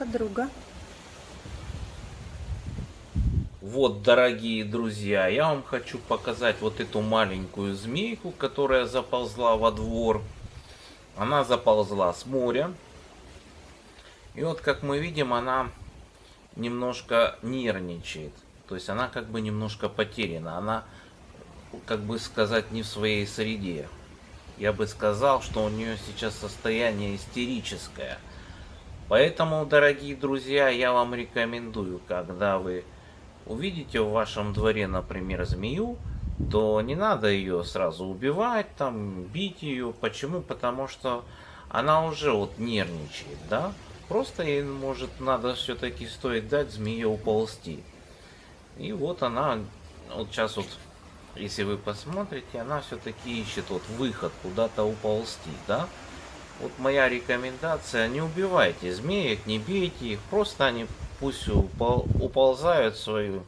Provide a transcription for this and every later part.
подруга. Вот, дорогие друзья, я вам хочу показать вот эту маленькую змейку, которая заползла во двор. Она заползла с моря. И вот, как мы видим, она немножко нервничает. То есть она как бы немножко потеряна. Она, как бы сказать, не в своей среде. Я бы сказал, что у нее сейчас состояние истерическое. Поэтому, дорогие друзья, я вам рекомендую, когда вы увидите в вашем дворе, например, змею, то не надо ее сразу убивать, там, бить ее. Почему? Потому что она уже вот нервничает, да? Просто ей, может, надо все-таки стоит дать змее уползти. И вот она, вот сейчас вот, если вы посмотрите, она все-таки ищет вот выход куда-то уползти, да? Вот моя рекомендация, не убивайте змеек, не бейте их, просто они пусть упол уползают в свою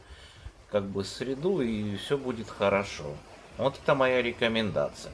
как бы среду и все будет хорошо. Вот это моя рекомендация.